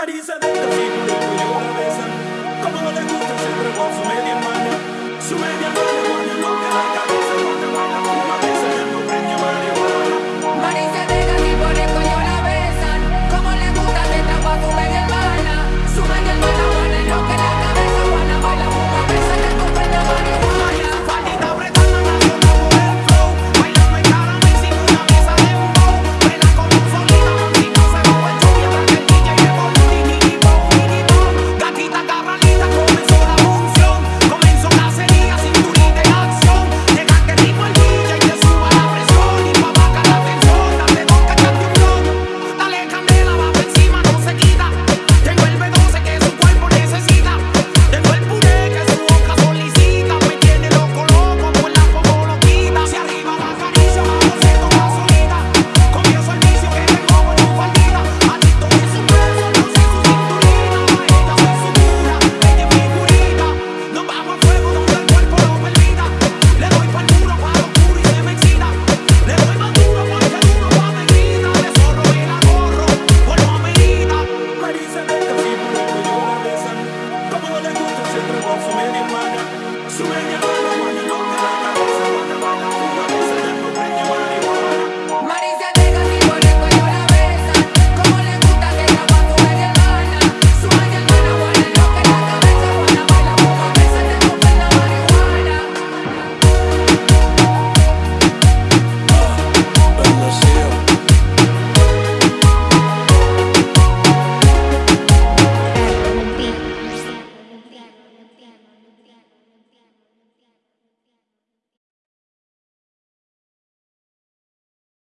Marisa del casino luego yo la besan. Como no le gusta, siempre con su media mano, Su media mano.